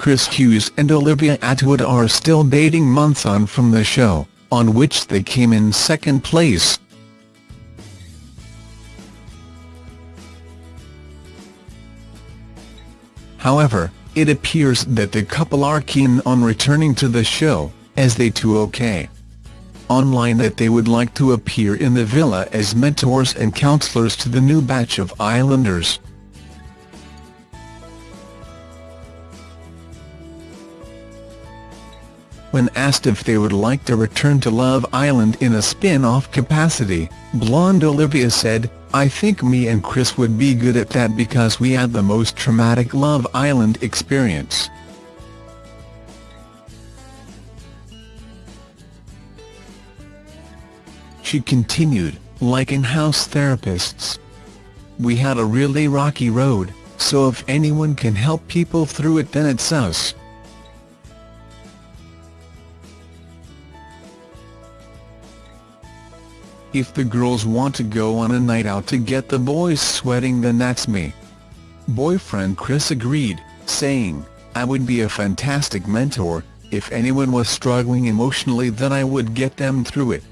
Chris Hughes and Olivia Attwood are still dating months on from the show, on which they came in second place. However, it appears that the couple are keen on returning to the show, as they too OK! online that they would like to appear in the villa as mentors and counselors to the new batch of Islanders. When asked if they would like to return to Love Island in a spin-off capacity, blonde Olivia said, I think me and Chris would be good at that because we had the most traumatic Love Island experience. She continued, like in-house therapists. We had a really rocky road, so if anyone can help people through it then it's us. If the girls want to go on a night out to get the boys sweating then that's me. Boyfriend Chris agreed, saying, I would be a fantastic mentor, if anyone was struggling emotionally then I would get them through it.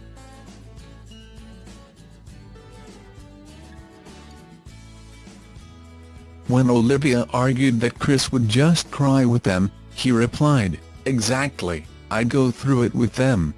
When Olivia argued that Chris would just cry with them, he replied, exactly, I'd go through it with them.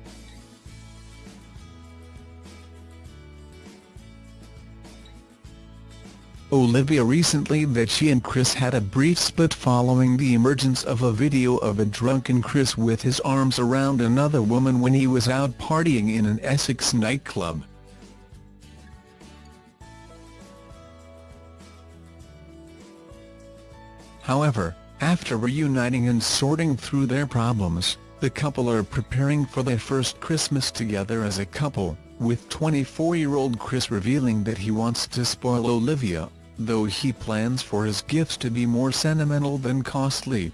Olivia recently that she and Chris had a brief split following the emergence of a video of a drunken Chris with his arms around another woman when he was out partying in an Essex nightclub. However, after reuniting and sorting through their problems, the couple are preparing for their first Christmas together as a couple, with 24-year-old Chris revealing that he wants to spoil Olivia though he plans for his gifts to be more sentimental than costly.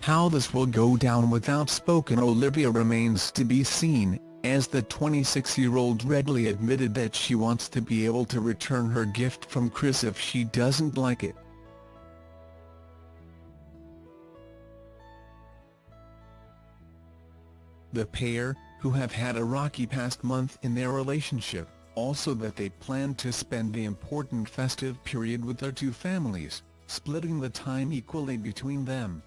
How this will go down with outspoken Olivia remains to be seen, as the 26-year-old readily admitted that she wants to be able to return her gift from Chris if she doesn't like it. The pair, who have had a rocky past month in their relationship, also that they plan to spend the important festive period with their two families, splitting the time equally between them.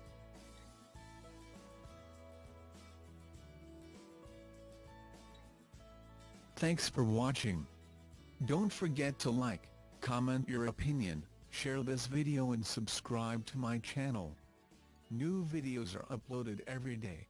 Thanks for watching. Don't forget to like, comment your opinion, share this video and subscribe to my channel. New videos are uploaded every day.